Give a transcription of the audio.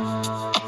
Bye.